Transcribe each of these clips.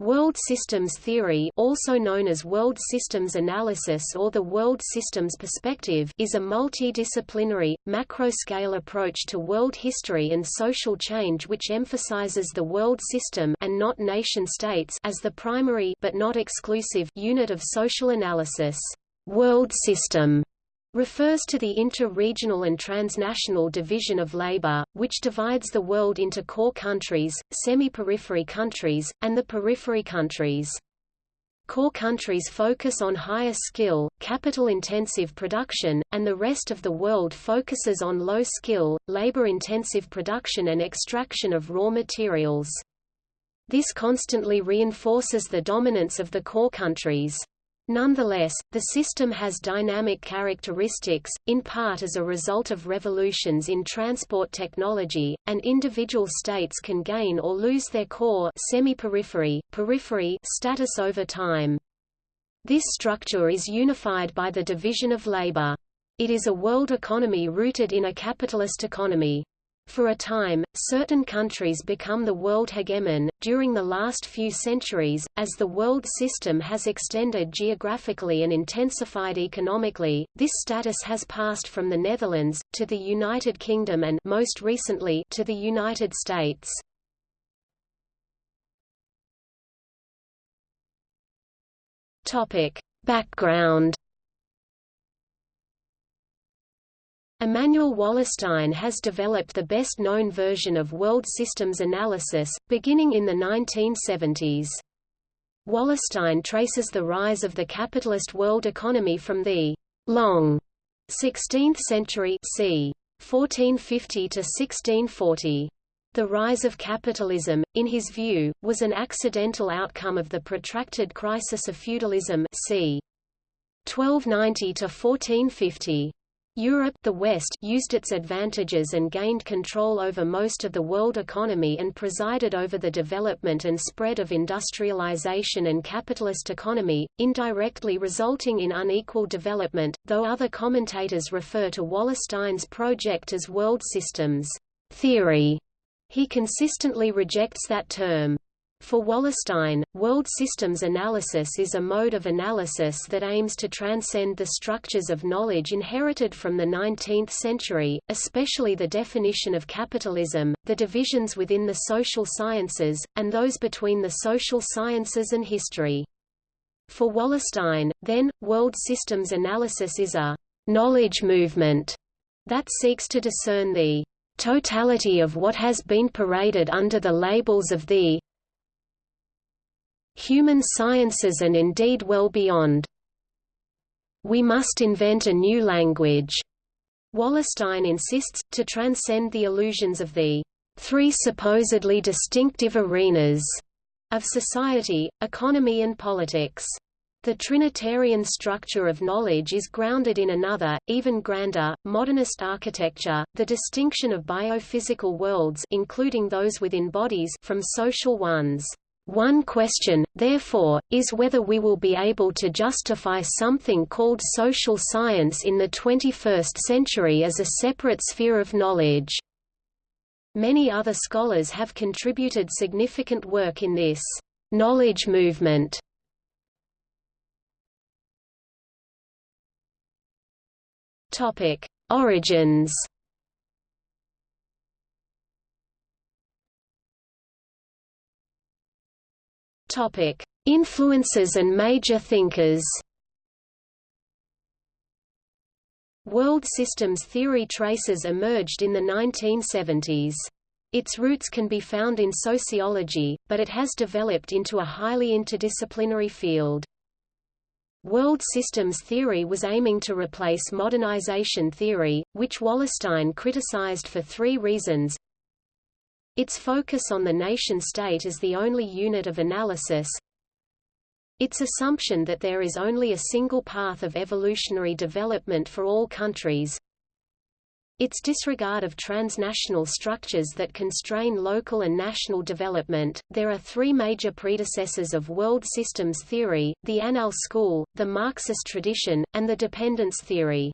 World systems theory also known as world systems analysis or the world systems perspective is a multidisciplinary, macro-scale approach to world history and social change which emphasizes the world system and not nation-states as the primary but not exclusive unit of social analysis. World system refers to the inter-regional and transnational division of labor, which divides the world into core countries, semi-periphery countries, and the periphery countries. Core countries focus on higher skill, capital-intensive production, and the rest of the world focuses on low-skill, labor-intensive production and extraction of raw materials. This constantly reinforces the dominance of the core countries. Nonetheless, the system has dynamic characteristics, in part as a result of revolutions in transport technology, and individual states can gain or lose their core semi-periphery, periphery status over time. This structure is unified by the division of labor. It is a world economy rooted in a capitalist economy. For a time, certain countries become the world hegemon. During the last few centuries, as the world system has extended geographically and intensified economically, this status has passed from the Netherlands, to the United Kingdom and most recently, to the United States. Topic. Background Immanuel Wallerstein has developed the best-known version of world systems analysis, beginning in the 1970s. Wallerstein traces the rise of the capitalist world economy from the long 16th century c. 1450 to 1640. The rise of capitalism, in his view, was an accidental outcome of the protracted crisis of feudalism c. 1290 to 1450. Europe the West used its advantages and gained control over most of the world economy and presided over the development and spread of industrialization and capitalist economy, indirectly resulting in unequal development, though other commentators refer to Wallerstein's project as world systems theory. He consistently rejects that term. For Wallerstein, world systems analysis is a mode of analysis that aims to transcend the structures of knowledge inherited from the 19th century, especially the definition of capitalism, the divisions within the social sciences, and those between the social sciences and history. For Wallerstein, then, world systems analysis is a knowledge movement that seeks to discern the totality of what has been paraded under the labels of the human sciences and indeed well beyond. We must invent a new language. Wallerstein insists, to transcend the illusions of the three supposedly distinctive arenas of society, economy and politics. The Trinitarian structure of knowledge is grounded in another, even grander, modernist architecture, the distinction of biophysical worlds including those within bodies from social ones. One question, therefore, is whether we will be able to justify something called social science in the 21st century as a separate sphere of knowledge. Many other scholars have contributed significant work in this knowledge movement. Topic: Origins Topic: Influences and major thinkers. World systems theory traces emerged in the 1970s. Its roots can be found in sociology, but it has developed into a highly interdisciplinary field. World systems theory was aiming to replace modernization theory, which Wallerstein criticized for three reasons. Its focus on the nation-state as the only unit of analysis, its assumption that there is only a single path of evolutionary development for all countries, its disregard of transnational structures that constrain local and national development. There are three major predecessors of world systems theory the Annales school, the Marxist tradition, and the dependence theory.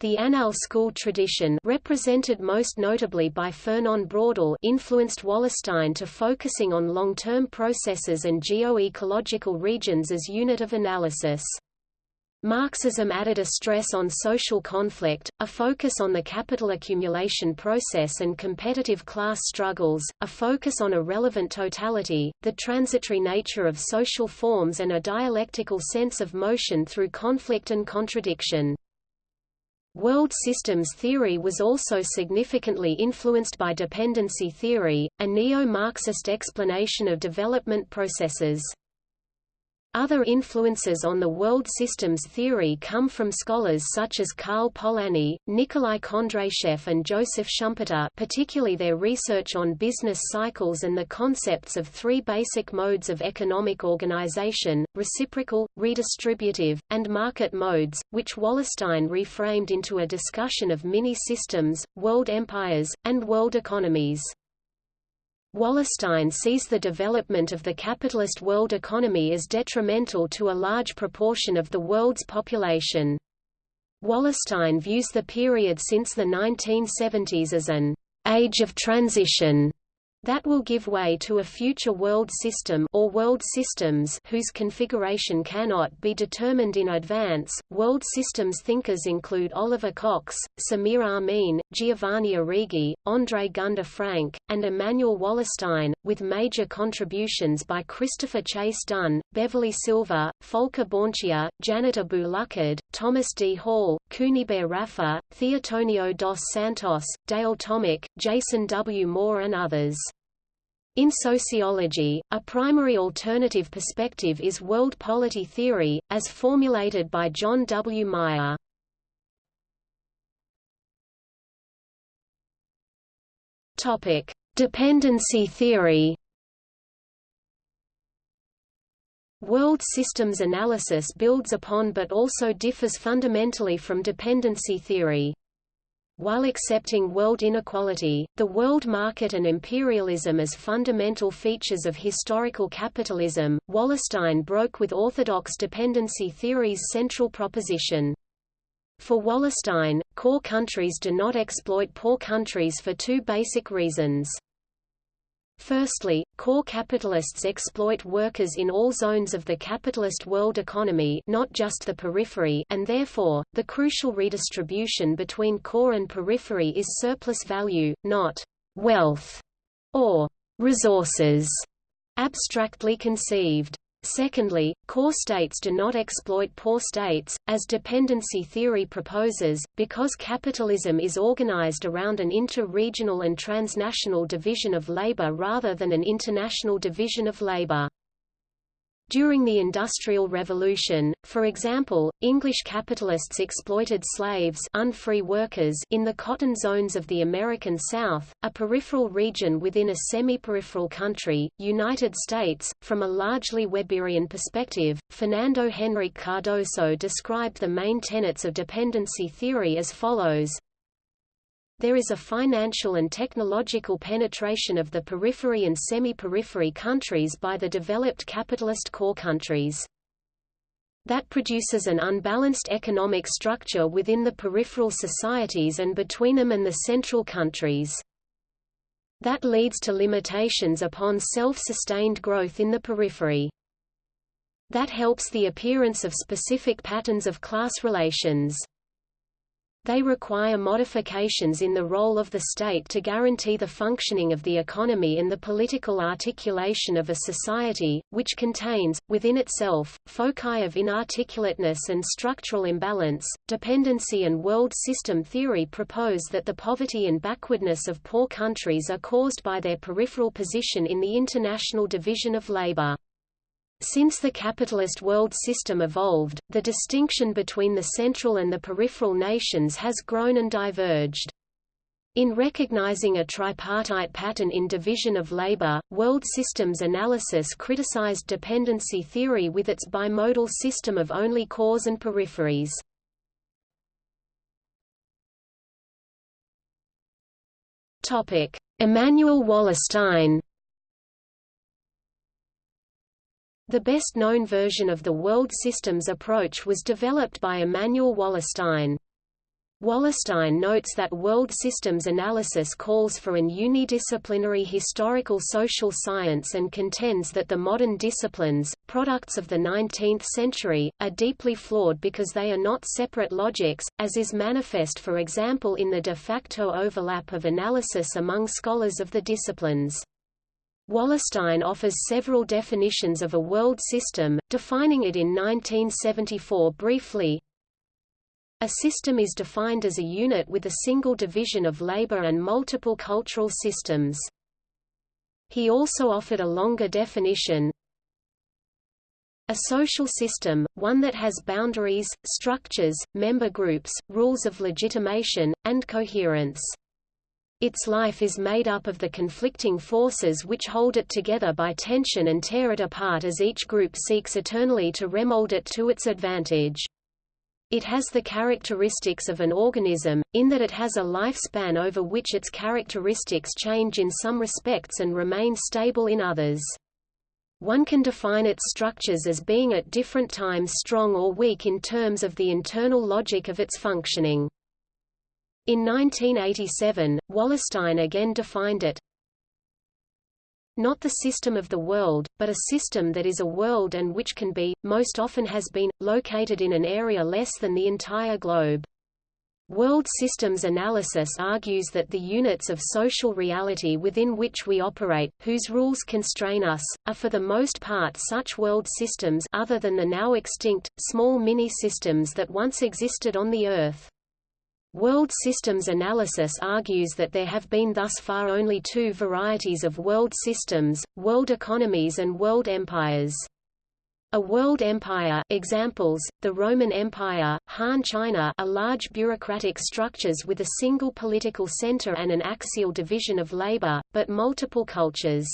The Annales school tradition represented most notably by Fernand Braudel influenced Wallerstein to focusing on long-term processes and geo-ecological regions as unit of analysis. Marxism added a stress on social conflict, a focus on the capital accumulation process and competitive class struggles, a focus on a relevant totality, the transitory nature of social forms and a dialectical sense of motion through conflict and contradiction. World systems theory was also significantly influenced by dependency theory, a neo-Marxist explanation of development processes. Other influences on the world systems theory come from scholars such as Karl Polanyi, Nikolai Kondratiev and Joseph Schumpeter particularly their research on business cycles and the concepts of three basic modes of economic organization, reciprocal, redistributive, and market modes, which Wallerstein reframed into a discussion of mini-systems, world empires, and world economies. Wallerstein sees the development of the capitalist world economy as detrimental to a large proportion of the world's population. Wallerstein views the period since the 1970s as an age of transition that will give way to a future world system or world systems whose configuration cannot be determined in advance. World systems thinkers include Oliver Cox, Samir Amin, Giovanni Arrighi, André Gunder Frank, and Immanuel Wallerstein, with major contributions by Christopher Chase Dunn, Beverly Silver, Volker Bornschier, Janet Abu-Lughod, Thomas D. Hall, Kunibert Raffer, Theotonio dos Santos, Dale Tomich, Jason W. Moore and others. In sociology, a primary alternative perspective is world polity theory, as formulated by John W. Meyer. Topic: Dependency theory. World systems analysis builds upon but also differs fundamentally from dependency theory. While accepting world inequality, the world market and imperialism as fundamental features of historical capitalism, Wallerstein broke with orthodox dependency theory's central proposition. For Wallerstein, core countries do not exploit poor countries for two basic reasons. Firstly, core capitalists exploit workers in all zones of the capitalist world economy not just the periphery and therefore, the crucial redistribution between core and periphery is surplus value, not «wealth» or «resources» abstractly conceived. Secondly, core states do not exploit poor states, as dependency theory proposes, because capitalism is organized around an inter-regional and transnational division of labor rather than an international division of labor. During the Industrial Revolution, for example, English capitalists exploited slaves unfree workers in the cotton zones of the American South, a peripheral region within a semi-peripheral country, United States. From a largely Weberian perspective, Fernando Henrique Cardoso described the main tenets of dependency theory as follows there is a financial and technological penetration of the periphery and semi-periphery countries by the developed capitalist core countries. That produces an unbalanced economic structure within the peripheral societies and between them and the central countries. That leads to limitations upon self-sustained growth in the periphery. That helps the appearance of specific patterns of class relations. They require modifications in the role of the state to guarantee the functioning of the economy and the political articulation of a society, which contains, within itself, foci of inarticulateness and structural imbalance. Dependency and world system theory propose that the poverty and backwardness of poor countries are caused by their peripheral position in the international division of labor. Since the capitalist world system evolved, the distinction between the central and the peripheral nations has grown and diverged. In recognizing a tripartite pattern in division of labor, world systems analysis criticized dependency theory with its bimodal system of only cores and peripheries. Immanuel Wallerstein The best-known version of the world systems approach was developed by Immanuel Wallerstein. Wallerstein notes that world systems analysis calls for an unidisciplinary historical social science and contends that the modern disciplines, products of the 19th century, are deeply flawed because they are not separate logics, as is manifest for example in the de facto overlap of analysis among scholars of the disciplines. Wallerstein offers several definitions of a world system, defining it in 1974 briefly, a system is defined as a unit with a single division of labor and multiple cultural systems. He also offered a longer definition, a social system, one that has boundaries, structures, member groups, rules of legitimation, and coherence. Its life is made up of the conflicting forces which hold it together by tension and tear it apart as each group seeks eternally to remold it to its advantage. It has the characteristics of an organism, in that it has a lifespan over which its characteristics change in some respects and remain stable in others. One can define its structures as being at different times strong or weak in terms of the internal logic of its functioning. In 1987, Wallerstein again defined it, not the system of the world, but a system that is a world and which can be, most often has been, located in an area less than the entire globe. World systems analysis argues that the units of social reality within which we operate, whose rules constrain us, are for the most part such world systems other than the now extinct, small mini-systems that once existed on the Earth. World systems analysis argues that there have been thus far only two varieties of world systems, world economies and world empires. A world empire examples, the Roman Empire, Han China are large bureaucratic structures with a single political center and an axial division of labor, but multiple cultures.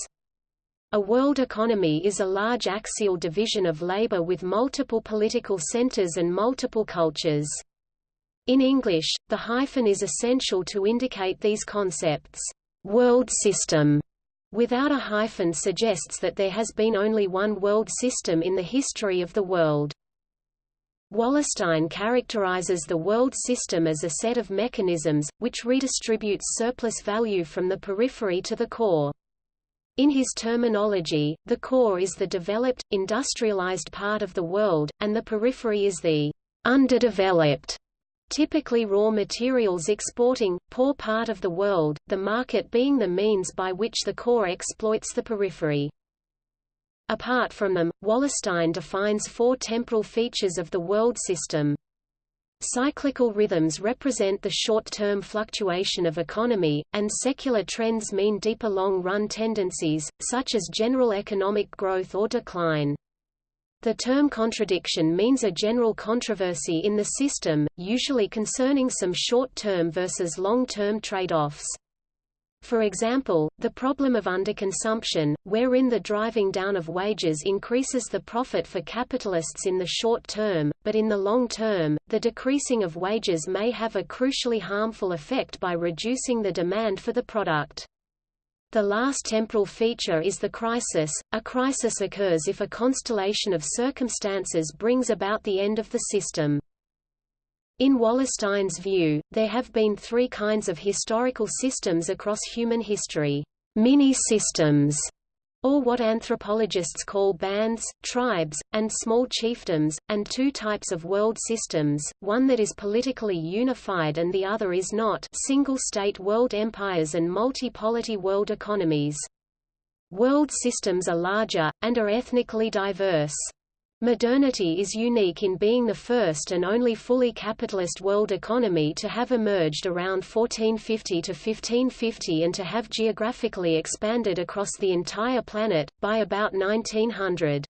A world economy is a large axial division of labor with multiple political centers and multiple cultures. In English, the hyphen is essential to indicate these concepts. World system without a hyphen suggests that there has been only one world system in the history of the world. Wallerstein characterizes the world system as a set of mechanisms, which redistributes surplus value from the periphery to the core. In his terminology, the core is the developed, industrialized part of the world, and the periphery is the underdeveloped typically raw materials exporting, poor part of the world, the market being the means by which the core exploits the periphery. Apart from them, Wallerstein defines four temporal features of the world system. Cyclical rhythms represent the short-term fluctuation of economy, and secular trends mean deeper long-run tendencies, such as general economic growth or decline. The term contradiction means a general controversy in the system, usually concerning some short-term versus long-term trade-offs. For example, the problem of underconsumption, wherein the driving down of wages increases the profit for capitalists in the short term, but in the long term, the decreasing of wages may have a crucially harmful effect by reducing the demand for the product. The last temporal feature is the crisis. A crisis occurs if a constellation of circumstances brings about the end of the system. In Wallerstein's view, there have been three kinds of historical systems across human history. Mini-systems or what anthropologists call bands, tribes, and small chiefdoms, and two types of world systems, one that is politically unified and the other is not single-state world empires and multi-polity world economies. World systems are larger, and are ethnically diverse. Modernity is unique in being the first and only fully capitalist world economy to have emerged around 1450 to 1550 and to have geographically expanded across the entire planet, by about 1900.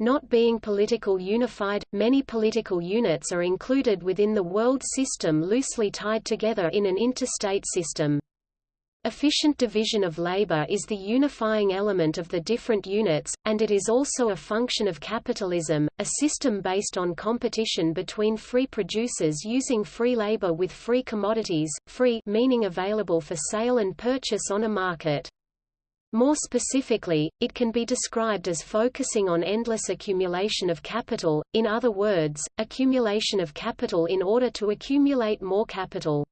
Not being political unified, many political units are included within the world system loosely tied together in an interstate system. Efficient division of labor is the unifying element of the different units, and it is also a function of capitalism, a system based on competition between free producers using free labor with free commodities, free meaning available for sale and purchase on a market. More specifically, it can be described as focusing on endless accumulation of capital, in other words, accumulation of capital in order to accumulate more capital.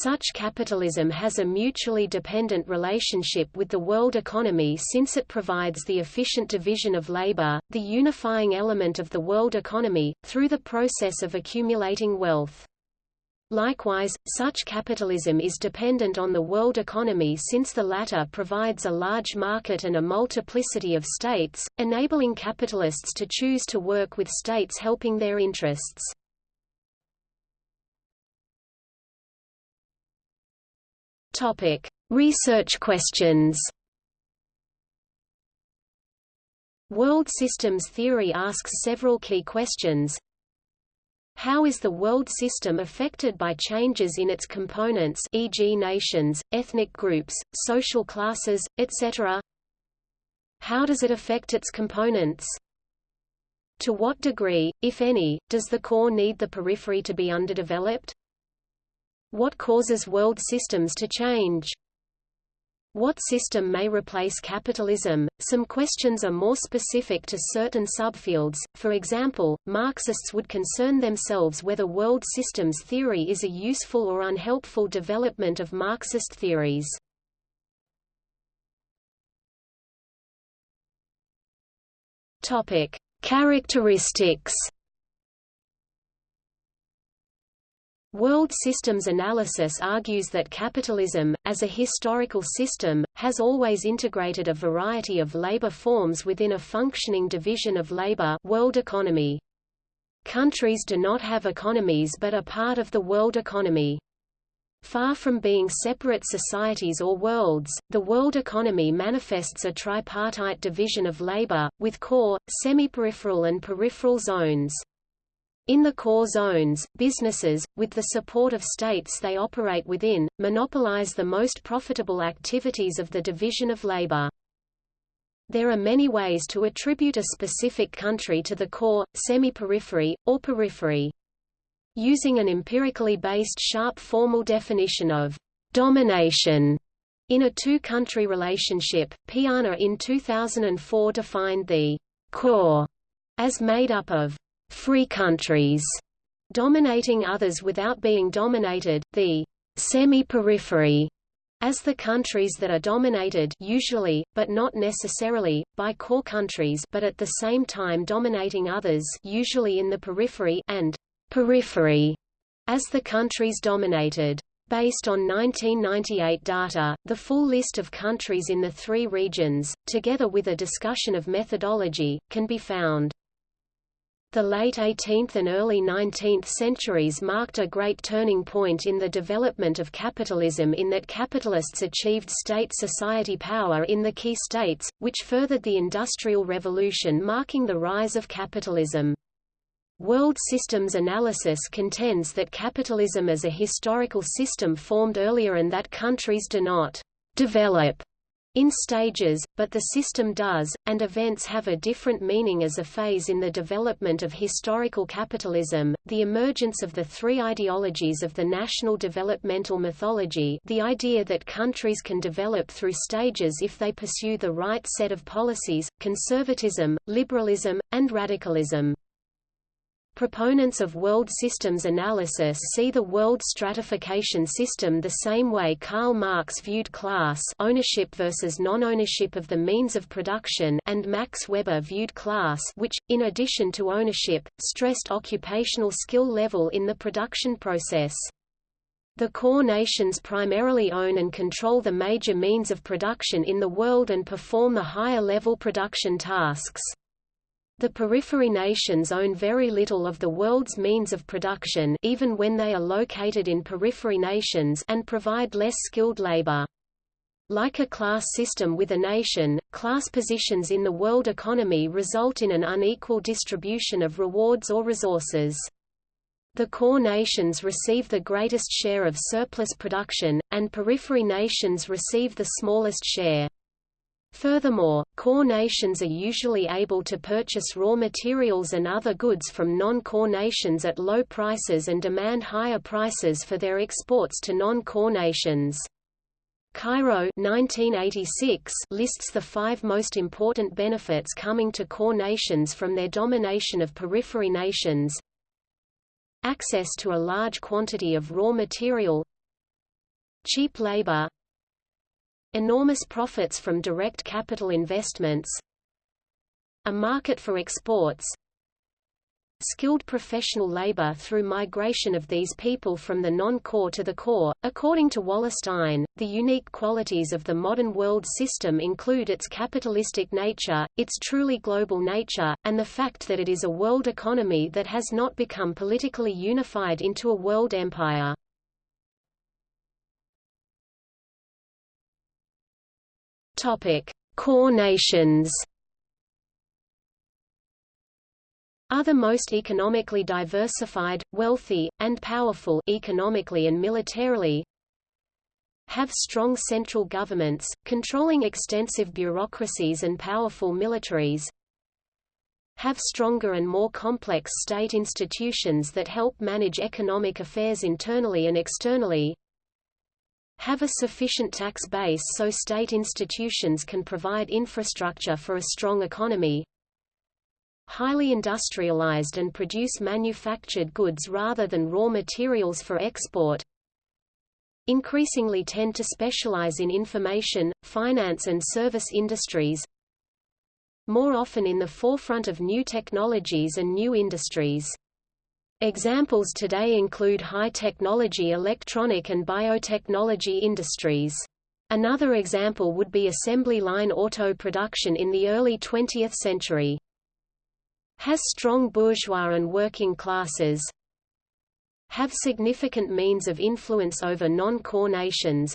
Such capitalism has a mutually dependent relationship with the world economy since it provides the efficient division of labor, the unifying element of the world economy, through the process of accumulating wealth. Likewise, such capitalism is dependent on the world economy since the latter provides a large market and a multiplicity of states, enabling capitalists to choose to work with states helping their interests. Topic: Research questions. World systems theory asks several key questions. How is the world system affected by changes in its components e.g. nations, ethnic groups, social classes, etc.? How does it affect its components? To what degree, if any, does the core need the periphery to be underdeveloped? What causes world systems to change? What system may replace capitalism? Some questions are more specific to certain subfields. For example, Marxists would concern themselves whether world systems theory is a useful or unhelpful development of Marxist theories. Characteristics World systems analysis argues that capitalism, as a historical system, has always integrated a variety of labor forms within a functioning division of labor world economy. Countries do not have economies but are part of the world economy. Far from being separate societies or worlds, the world economy manifests a tripartite division of labor, with core, semi-peripheral and peripheral zones. In the core zones, businesses, with the support of states they operate within, monopolize the most profitable activities of the division of labor. There are many ways to attribute a specific country to the core, semi-periphery, or periphery. Using an empirically based sharp formal definition of domination in a two-country relationship, Piana in 2004 defined the core as made up of free countries dominating others without being dominated, the semi-periphery, as the countries that are dominated usually, but not necessarily, by core countries but at the same time dominating others usually in the periphery and periphery, as the countries dominated. Based on 1998 data, the full list of countries in the three regions, together with a discussion of methodology, can be found. The late 18th and early 19th centuries marked a great turning point in the development of capitalism in that capitalists achieved state-society power in the key states, which furthered the Industrial Revolution marking the rise of capitalism. World systems analysis contends that capitalism as a historical system formed earlier and that countries do not develop in stages, but the system does, and events have a different meaning as a phase in the development of historical capitalism. The emergence of the three ideologies of the national developmental mythology, the idea that countries can develop through stages if they pursue the right set of policies, conservatism, liberalism, and radicalism. Proponents of world systems analysis see the world stratification system the same way Karl Marx viewed class ownership versus non-ownership of the means of production and Max Weber viewed class which, in addition to ownership, stressed occupational skill level in the production process. The core nations primarily own and control the major means of production in the world and perform the higher-level production tasks. The periphery nations own very little of the world's means of production even when they are located in periphery nations and provide less skilled labor. Like a class system with a nation, class positions in the world economy result in an unequal distribution of rewards or resources. The core nations receive the greatest share of surplus production, and periphery nations receive the smallest share. Furthermore, core nations are usually able to purchase raw materials and other goods from non-core nations at low prices and demand higher prices for their exports to non-core nations. Chirot 1986 lists the five most important benefits coming to core nations from their domination of periphery nations. Access to a large quantity of raw material Cheap labor Enormous profits from direct capital investments A market for exports skilled professional labor through migration of these people from the non-core to the core. According to Wallerstein, the unique qualities of the modern world system include its capitalistic nature, its truly global nature, and the fact that it is a world economy that has not become politically unified into a world empire. Topic: Core nations. are the most economically diversified, wealthy, and powerful economically and militarily have strong central governments, controlling extensive bureaucracies and powerful militaries have stronger and more complex state institutions that help manage economic affairs internally and externally have a sufficient tax base so state institutions can provide infrastructure for a strong economy. Highly industrialized and produce manufactured goods rather than raw materials for export. Increasingly tend to specialize in information, finance and service industries. More often in the forefront of new technologies and new industries. Examples today include high-technology electronic and biotechnology industries. Another example would be assembly line auto production in the early 20th century. Has strong bourgeois and working classes. Have significant means of influence over non-core nations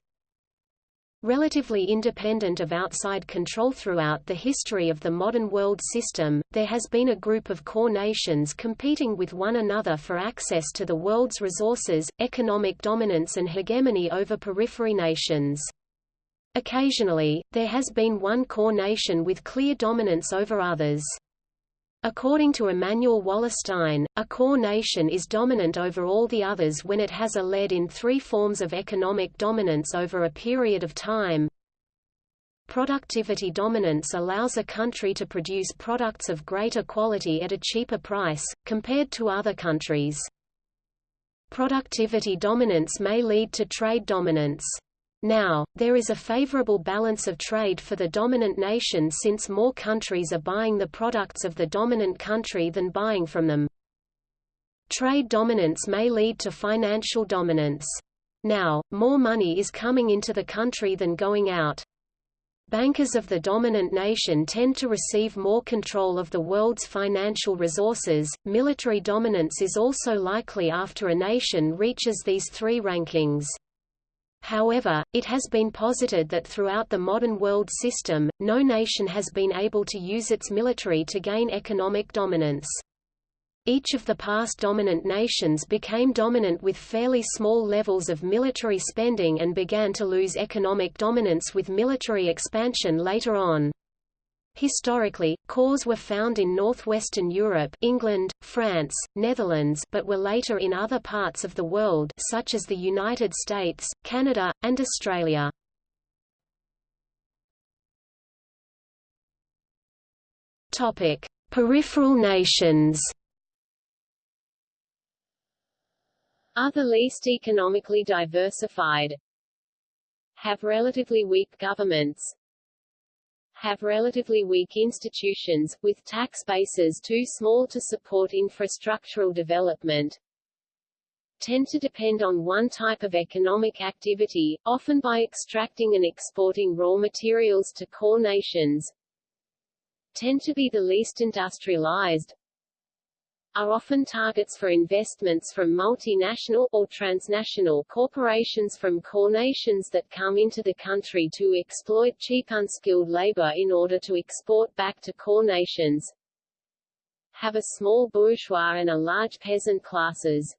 Relatively independent of outside control throughout the history of the modern world system, there has been a group of core nations competing with one another for access to the world's resources, economic dominance and hegemony over periphery nations. Occasionally, there has been one core nation with clear dominance over others. According to Immanuel Wallerstein, a core nation is dominant over all the others when it has a lead in three forms of economic dominance over a period of time. Productivity dominance allows a country to produce products of greater quality at a cheaper price, compared to other countries. Productivity dominance may lead to trade dominance. Now, there is a favorable balance of trade for the dominant nation since more countries are buying the products of the dominant country than buying from them. Trade dominance may lead to financial dominance. Now, more money is coming into the country than going out. Bankers of the dominant nation tend to receive more control of the world's financial resources. Military dominance is also likely after a nation reaches these three rankings. However, it has been posited that throughout the modern world system, no nation has been able to use its military to gain economic dominance. Each of the past dominant nations became dominant with fairly small levels of military spending and began to lose economic dominance with military expansion later on. Historically, cores were found in northwestern Europe England, France, Netherlands but were later in other parts of the world such as the United States, Canada, and Australia. Peripheral nations. Other least economically diversified. Have relatively weak governments, have relatively weak institutions, with tax bases too small to support infrastructural development, tend to depend on one type of economic activity, often by extracting and exporting raw materials to core nations, tend to be the least industrialized, are often targets for investments from multinational or transnational corporations from core nations that come into the country to exploit cheap unskilled labor in order to export back to core nations, have a small bourgeois and a large peasant classes,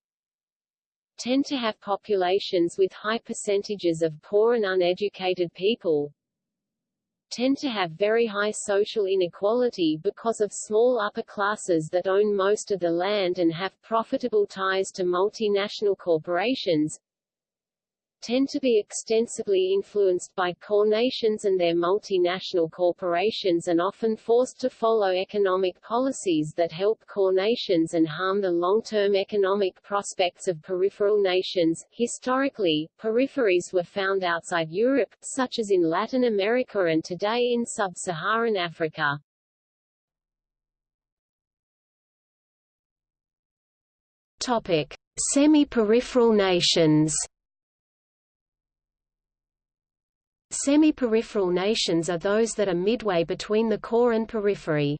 tend to have populations with high percentages of poor and uneducated people, tend to have very high social inequality because of small upper classes that own most of the land and have profitable ties to multinational corporations, tend to be extensively influenced by core nations and their multinational corporations and often forced to follow economic policies that help core nations and harm the long-term economic prospects of peripheral nations. Historically, peripheries were found outside Europe, such as in Latin America and today in sub-Saharan Africa. Topic: Semi-peripheral nations. Semi-peripheral nations are those that are midway between the core and periphery.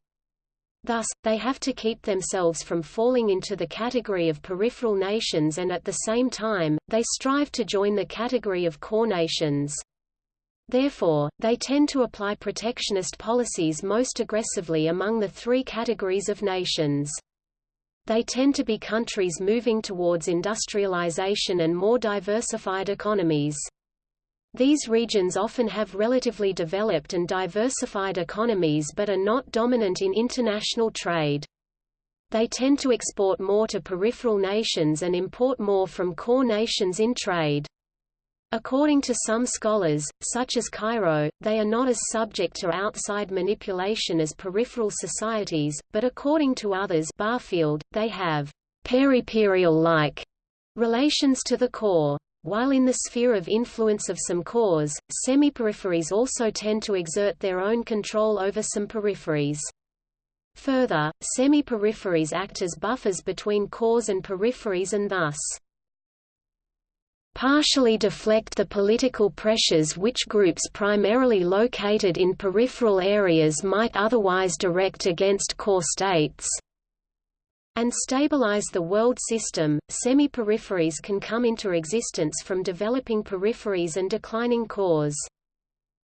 Thus, they have to keep themselves from falling into the category of peripheral nations and at the same time, they strive to join the category of core nations. Therefore, they tend to apply protectionist policies most aggressively among the three categories of nations. They tend to be countries moving towards industrialization and more diversified economies. These regions often have relatively developed and diversified economies but are not dominant in international trade. They tend to export more to peripheral nations and import more from core nations in trade. According to some scholars, such as Chirot, they are not as subject to outside manipulation as peripheral societies, but according to others Barfield, they have periperial-like relations to the core. While in the sphere of influence of some cores, semi-peripheries also tend to exert their own control over some peripheries. Further, semi-peripheries act as buffers between cores and peripheries and thus partially deflect the political pressures which groups primarily located in peripheral areas might otherwise direct against core states and stabilize the world system. Semi peripheries can come into existence from developing peripheries and declining cores.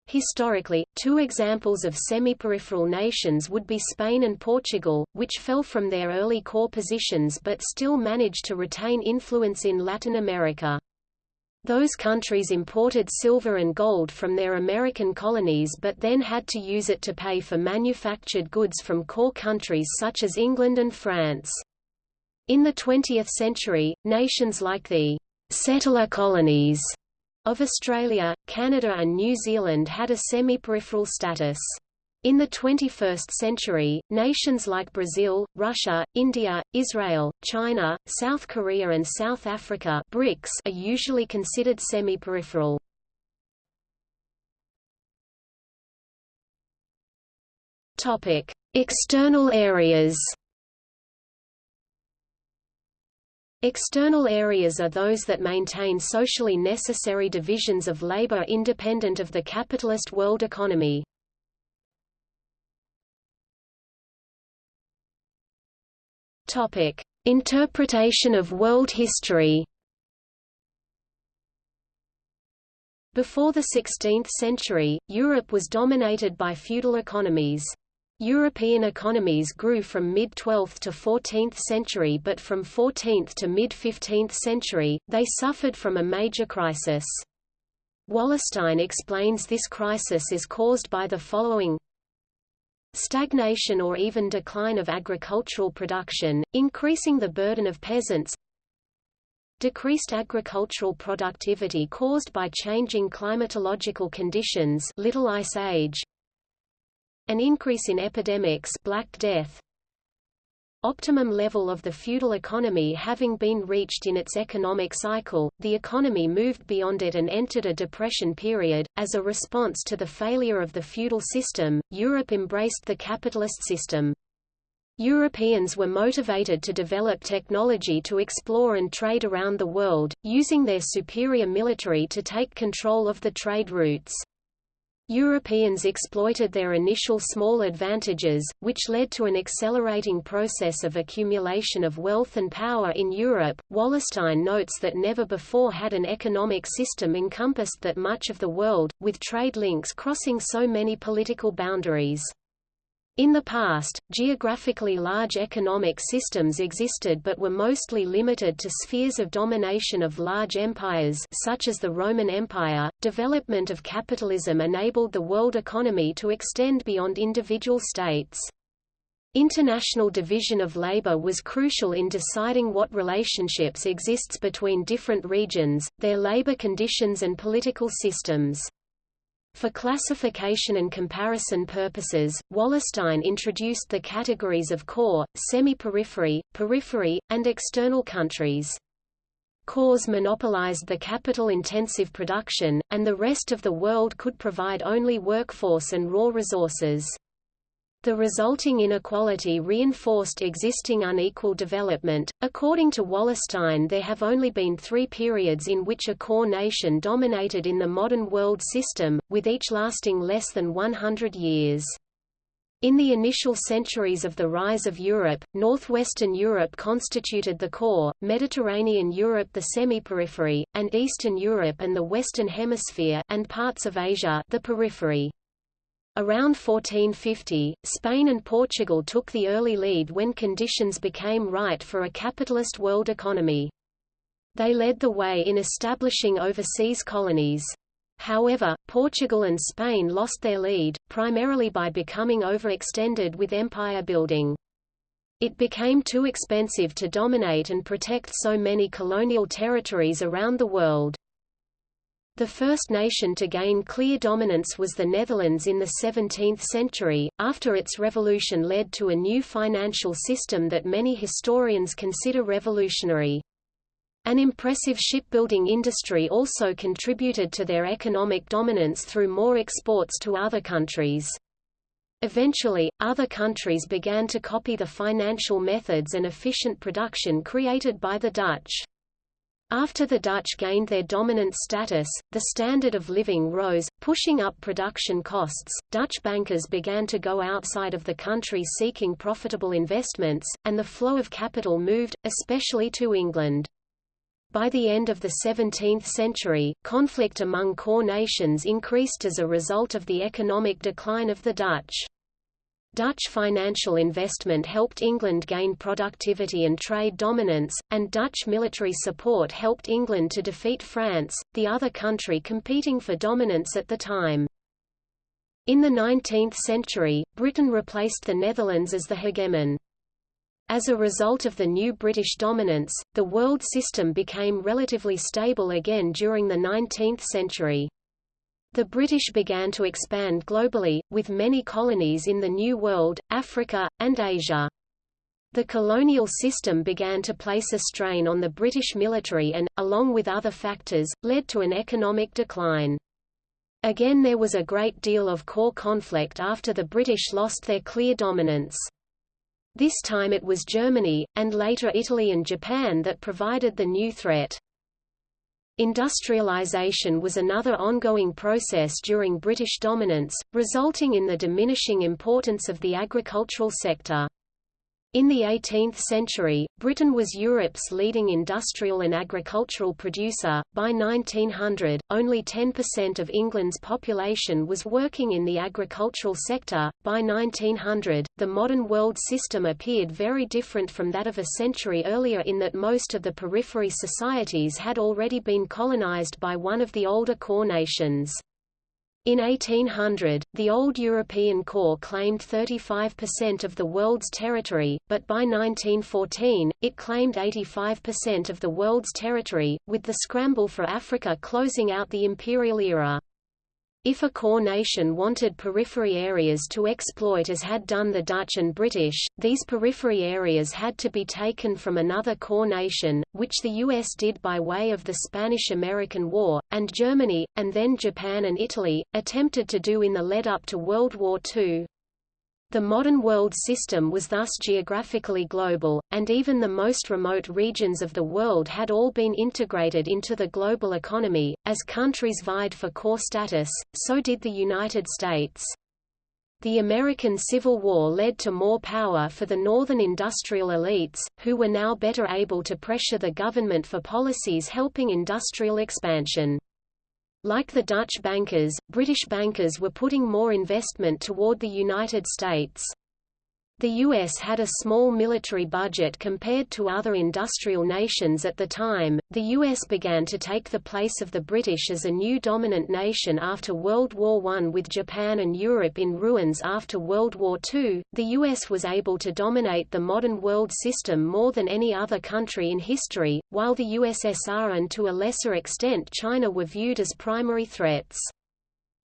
Historically, two examples of semi-peripheral nations would be Spain and Portugal, which fell from their early core positions but still managed to retain influence in Latin America. Those countries imported silver and gold from their American colonies but then had to use it to pay for manufactured goods from core countries such as England and France. In the 20th century, nations like the settler colonies of Australia, Canada and New Zealand had a semi-peripheral status. In the 21st century, nations like Brazil, Russia, India, Israel, China, South Korea and South Africa BRICS are usually considered semi-peripheral. External areas External areas are those that maintain socially necessary divisions of labor independent of the capitalist world economy. Topic: Interpretation of world history. Before the 16th century, Europe was dominated by feudal economies. European economies grew from mid-12th to 14th century but from 14th to mid-15th century, they suffered from a major crisis. Wallerstein explains this crisis is caused by the following stagnation or even decline of agricultural production, increasing the burden of peasants. Decreased agricultural productivity caused by changing climatological conditions Little Ice Age. An increase in epidemics Black Death optimum level of the feudal economy having been reached in its economic cycle, the economy moved beyond it and entered a depression period. As a response to the failure of the feudal system, Europe embraced the capitalist system. Europeans were motivated to develop technology to explore and trade around the world, using their superior military to take control of the trade routes. Europeans exploited their initial small advantages, which led to an accelerating process of accumulation of wealth and power in Europe. Wallerstein notes that never before had an economic system encompassed that much of the world, with trade links crossing so many political boundaries. In the past, geographically large economic systems existed but were mostly limited to spheres of domination of large empires such as the Roman Empire. Development of capitalism enabled the world economy to extend beyond individual states. International division of labor was crucial in deciding what relationships exists between different regions, their labor conditions and political systems. For classification and comparison purposes, Wallerstein introduced the categories of core, semi-periphery, periphery, and external countries. Cores monopolized the capital-intensive production, and the rest of the world could provide only workforce and raw resources. The resulting inequality reinforced existing unequal development. According to Wallerstein, there have only been three periods in which a core nation dominated in the modern world system, with each lasting less than 100 years. In the initial centuries of the rise of Europe, northwestern Europe constituted the core, Mediterranean Europe the semi-periphery, and Eastern Europe and the Western Hemisphere and parts of Asia the periphery. Around 1450, Spain and Portugal took the early lead when conditions became right for a capitalist world economy. They led the way in establishing overseas colonies. However, Portugal and Spain lost their lead, primarily by becoming overextended with empire building. It became too expensive to dominate and protect so many colonial territories around the world. The first nation to gain clear dominance was the Netherlands in the 17th century, after its revolution led to a new financial system that many historians consider revolutionary. An impressive shipbuilding industry also contributed to their economic dominance through more exports to other countries. Eventually, other countries began to copy the financial methods and efficient production created by the Dutch. After the Dutch gained their dominant status, the standard of living rose, pushing up production costs. Dutch bankers began to go outside of the country seeking profitable investments, and the flow of capital moved, especially to England. By the end of the 17th century, conflict among core nations increased as a result of the economic decline of the Dutch. Dutch financial investment helped England gain productivity and trade dominance, and Dutch military support helped England to defeat France, the other country competing for dominance at the time. In the 19th century, Britain replaced the Netherlands as the hegemon. As a result of the new British dominance, the world system became relatively stable again during the 19th century. The British began to expand globally, with many colonies in the New World, Africa, and Asia. The colonial system began to place a strain on the British military and, along with other factors, led to an economic decline. Again there was a great deal of core conflict after the British lost their clear dominance. This time it was Germany, and later Italy and Japan that provided the new threat. Industrialization was another ongoing process during British dominance, resulting in the diminishing importance of the agricultural sector. In the 18th century, Britain was Europe's leading industrial and agricultural producer. By 1900, only 10% of England's population was working in the agricultural sector. By 1900, the modern world system appeared very different from that of a century earlier in that most of the periphery societies had already been colonized by one of the older core nations. In 1800, the old European core claimed 35% of the world's territory, but by 1914, it claimed 85% of the world's territory, with the scramble for Africa closing out the imperial era. If a core nation wanted periphery areas to exploit as had done the Dutch and British, these periphery areas had to be taken from another core nation, which the US did by way of the Spanish–American War, and Germany, and then Japan and Italy, attempted to do in the lead-up to World War II. The modern world system was thus geographically global, and even the most remote regions of the world had all been integrated into the global economy. As countries vied for core status, so did the United States. The American Civil War led to more power for the northern industrial elites, who were now better able to pressure the government for policies helping industrial expansion. Like the Dutch bankers, British bankers were putting more investment toward the United States. The U.S. had a small military budget compared to other industrial nations at the time. The U.S. began to take the place of the British as a new dominant nation after World War I. With Japan and Europe in ruins after World War II, the U.S. was able to dominate the modern world system more than any other country in history, while the USSR and to a lesser extent China were viewed as primary threats.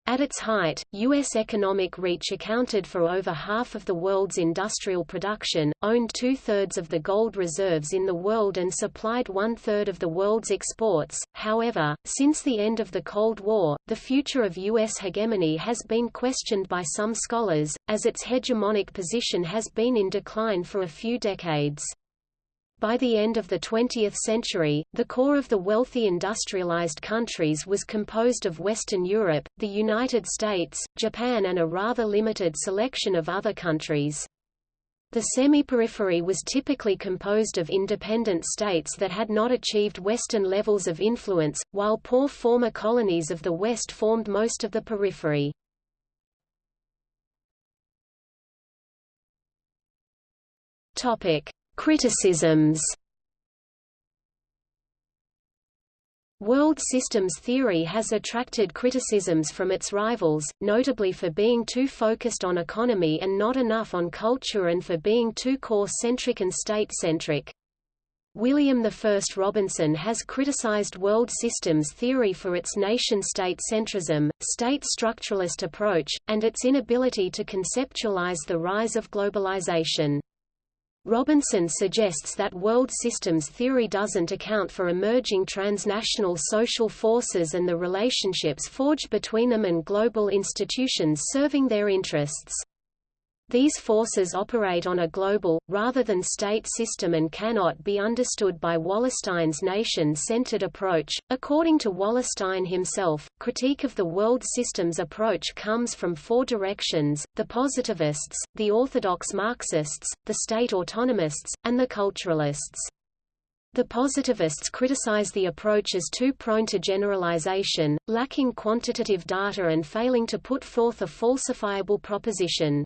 At its height, U.S. economic reach accounted for over half of the world's industrial production, owned two-thirds of the gold reserves in the world and supplied one-third of the world's exports. However, since the end of the Cold War, the future of U.S. hegemony has been questioned by some scholars, as its hegemonic position has been in decline for a few decades. By the end of the 20th century, the core of the wealthy industrialized countries was composed of Western Europe, the United States, Japan and a rather limited selection of other countries. The semi-periphery was typically composed of independent states that had not achieved Western levels of influence, while poor former colonies of the West formed most of the periphery. Topic: Criticisms World systems theory has attracted criticisms from its rivals, notably for being too focused on economy and not enough on culture and for being too core-centric and state-centric. William I Robinson has criticized world systems theory for its nation-state centrism, state structuralist approach, and its inability to conceptualize the rise of globalization. Robinson suggests that world systems theory doesn't account for emerging transnational social forces and the relationships forged between them and global institutions serving their interests. These forces operate on a global, rather than state system and cannot be understood by Wallerstein's nation-centered approach. According to Wallerstein himself, critique of the world systems approach comes from four directions, the positivists, the orthodox Marxists, the state autonomists, and the culturalists. The positivists criticize the approach as too prone to generalization, lacking quantitative data and failing to put forth a falsifiable proposition.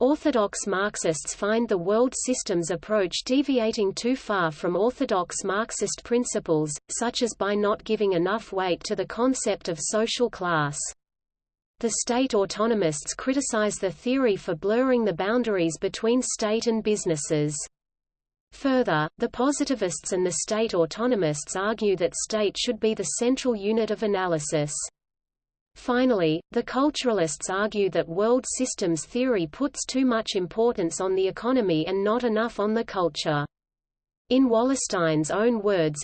Orthodox Marxists find the world systems approach deviating too far from orthodox Marxist principles, such as by not giving enough weight to the concept of social class. The state autonomists criticize the theory for blurring the boundaries between state and businesses. Further, the positivists and the state autonomists argue that state should be the central unit of analysis. Finally, the culturalists argue that world systems theory puts too much importance on the economy and not enough on the culture. In Wallerstein's own words,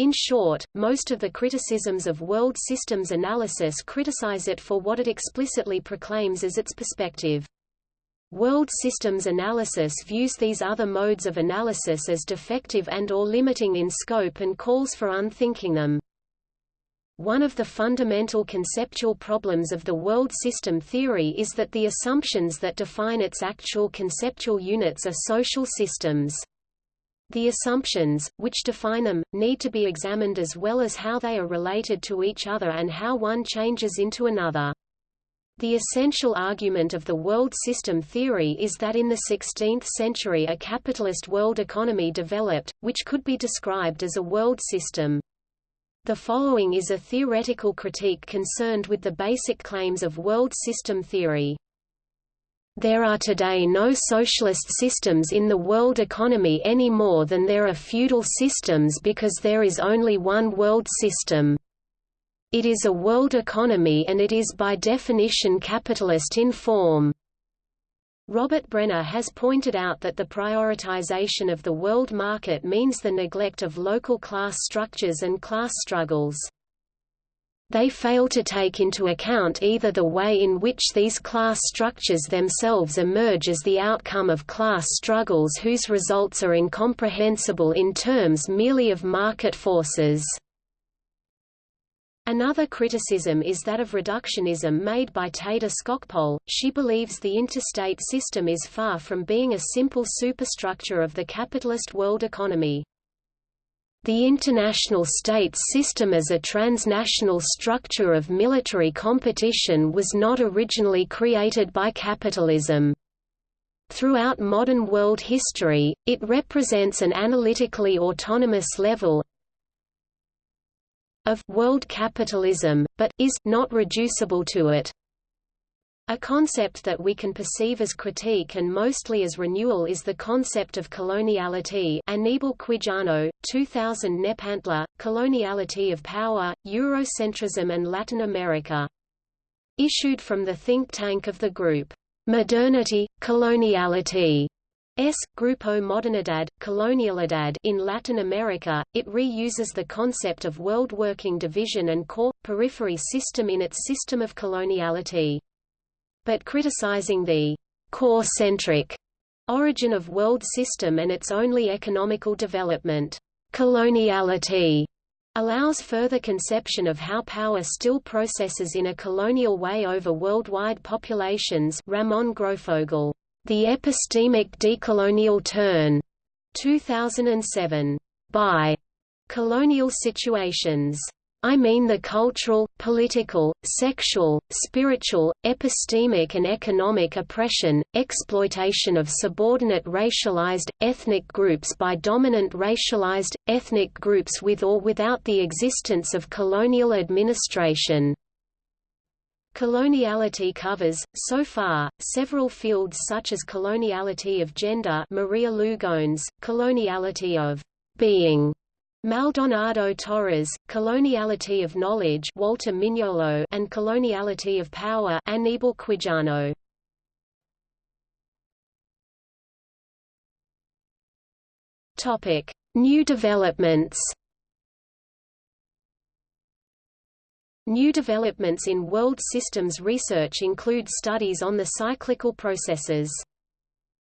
in short, most of the criticisms of world systems analysis criticize it for what it explicitly proclaims as its perspective. World systems analysis views these other modes of analysis as defective and or limiting in scope and calls for unthinking them. One of the fundamental conceptual problems of the world system theory is that the assumptions that define its actual conceptual units are social systems. The assumptions, which define them, need to be examined as well as how they are related to each other and how one changes into another. The essential argument of the world system theory is that in the 16th century a capitalist world economy developed, which could be described as a world system. The following is a theoretical critique concerned with the basic claims of world system theory. There are today no socialist systems in the world economy any more than there are feudal systems because there is only one world system. It is a world economy and it is by definition capitalist in form. Robert Brenner has pointed out that the prioritization of the world market means the neglect of local class structures and class struggles. They fail to take into account either the way in which these class structures themselves emerge as the outcome of class struggles whose results are incomprehensible in terms merely of market forces. Another criticism is that of reductionism made by Theda Skocpol. She believes the interstate system is far from being a simple superstructure of the capitalist world economy. The international state system as a transnational structure of military competition was not originally created by capitalism. Throughout modern world history, it represents an analytically autonomous level of world capitalism, but is not reducible to it. A concept that we can perceive as critique and mostly as renewal is the concept of coloniality Aníbal Quijano, 2000 Nepantla, Coloniality of Power, Eurocentrism and Latin America. Issued from the think tank of the group, Modernity, Coloniality, S. Grupo Modernidad, Colonialidad in Latin America, it reuses the concept of world working division and core, periphery system in its system of coloniality but criticizing the core-centric origin of world system and its only economical development. Coloniality allows further conception of how power still processes in a colonial way over worldwide populations Ramon Grosfoguel, The Epistemic Decolonial Turn, 2007. By Colonial Situations. I mean the cultural, political, sexual, spiritual, epistemic and economic oppression, exploitation of subordinate racialized, ethnic groups by dominant racialized, ethnic groups with or without the existence of colonial administration. Coloniality covers, so far, several fields such as coloniality of gender Maria Lugones, coloniality of being, Maldonado Torres, Coloniality of Knowledge Walter Mignolo and Coloniality of Power Aníbal Quijano. Topic: New developments. New developments in world systems research include studies on the cyclical processes.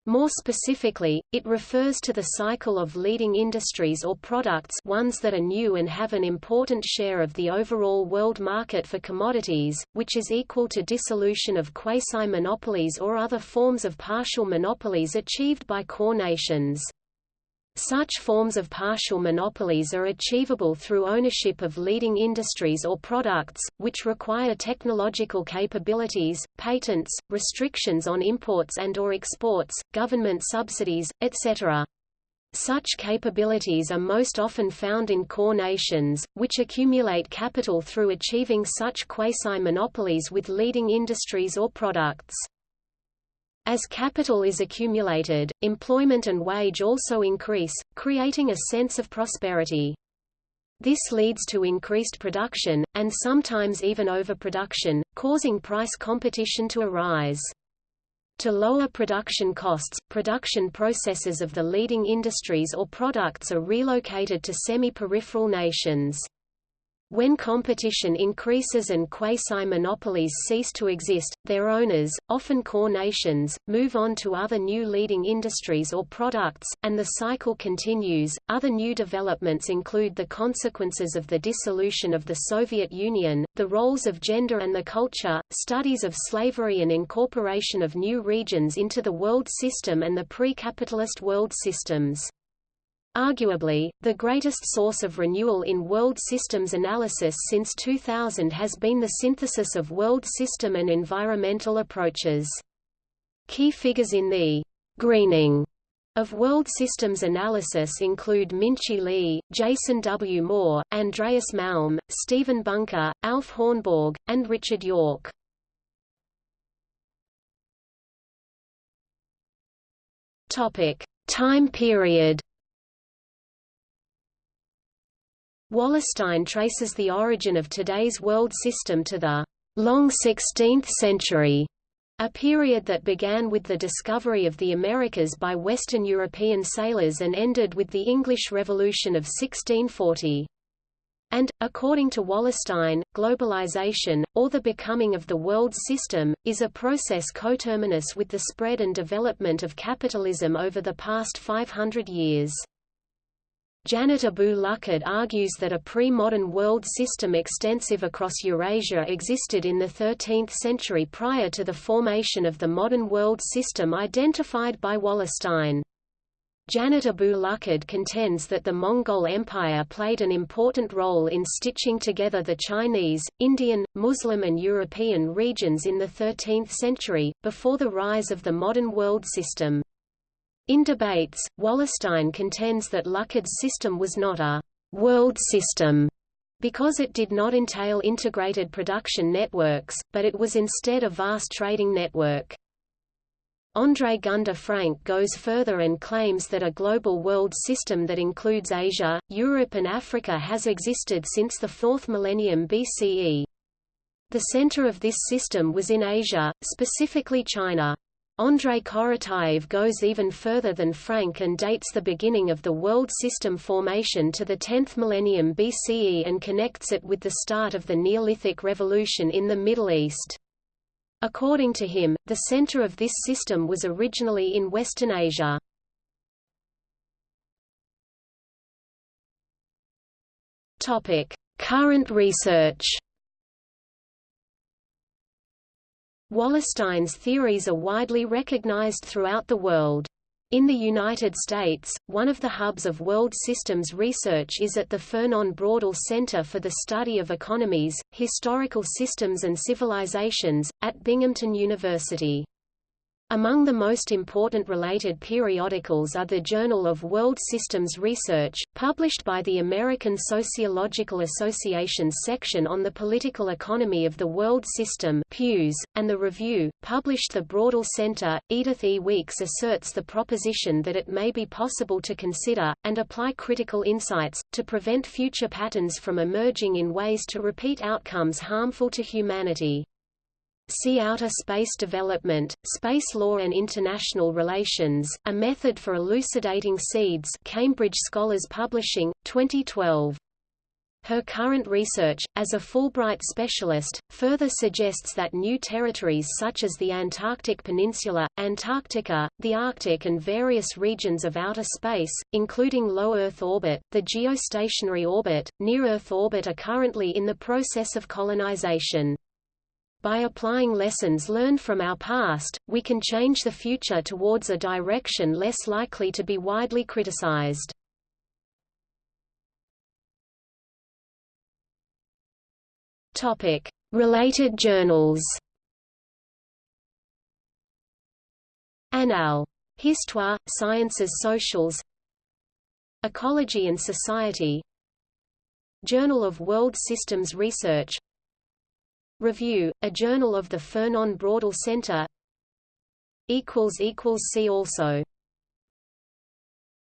More specifically, it refers to the cycle of leading industries or products ones that are new and have an important share of the overall world market for commodities, which is equal to dissolution of quasi-monopolies or other forms of partial monopolies achieved by core nations. Such forms of partial monopolies are achievable through ownership of leading industries or products, which require technological capabilities, patents, restrictions on imports and or exports, government subsidies, etc. Such capabilities are most often found in core nations, which accumulate capital through achieving such quasi-monopolies with leading industries or products. As capital is accumulated, employment and wage also increase, creating a sense of prosperity. This leads to increased production, and sometimes even overproduction, causing price competition to arise. To lower production costs, production processes of the leading industries or products are relocated to semi-peripheral nations. When competition increases and quasi-monopolies cease to exist, their owners, often core nations, move on to other new leading industries or products, and the cycle continues. Other new developments include the consequences of the dissolution of the Soviet Union, the roles of gender and the culture, studies of slavery and incorporation of new regions into the world system and the pre-capitalist world systems. Arguably, the greatest source of renewal in world systems analysis since 2000 has been the synthesis of world system and environmental approaches. Key figures in the greening of world systems analysis include Minqi Li, Jason W. Moore, Andreas Malm, Stephen Bunker, Alf Hornborg, and Richard York. Topic: Time period Wallerstein traces the origin of today's world system to the long 16th century, a period that began with the discovery of the Americas by Western European sailors and ended with the English Revolution of 1640. And, according to Wallerstein, globalization, or the becoming of the world system, is a process coterminous with the spread and development of capitalism over the past 500 years. Janet Abu-Lughod argues that a pre-modern world system extensive across Eurasia existed in the 13th century prior to the formation of the modern world system identified by Wallerstein. Janet Abu Lughod contends that the Mongol Empire played an important role in stitching together the Chinese, Indian, Muslim and European regions in the 13th century, before the rise of the modern world system. In debates, Wallerstein contends that Lughod's system was not a «world system» because it did not entail integrated production networks, but it was instead a vast trading network. André Gunder Frank goes further and claims that a global world system that includes Asia, Europe and Africa has existed since the 4th millennium BCE. The center of this system was in Asia, specifically China. Andrei Korotayev goes even further than Frank and dates the beginning of the world system formation to the 10th millennium BCE and connects it with the start of the Neolithic Revolution in the Middle East. According to him, the center of this system was originally in Western Asia. Current research. Wallerstein's theories are widely recognized throughout the world. In the United States, one of the hubs of world systems research is at the Fernand Braudel Center for the Study of Economies, Historical Systems and Civilizations, at Binghamton University. Among the most important related periodicals are the Journal of World Systems Research, published by the American Sociological Association's section on the political economy of the world system Pews, and the Review, published the Braudel Center. Edythe E. Weeks asserts the proposition that it may be possible to consider, and apply critical insights, to prevent future patterns from emerging in ways to repeat outcomes harmful to humanity. See Outer Space Development, Space Law and International Relations, A Method for Elucidating Seeds Cambridge Scholars Publishing, 2012. Her current research, as a Fulbright specialist, further suggests that new territories such as the Antarctic Peninsula, Antarctica, the Arctic and various regions of outer space, including low Earth orbit, the geostationary orbit, near-Earth orbit are currently in the process of colonization. By applying lessons learned from our past, we can change the future towards a direction less likely to be widely criticized. Topic: Related journals. Annales. Histoire, Sciences Sociales Ecology and Society Journal of World Systems Research Review, a journal of the Fernand Braudel Center. See also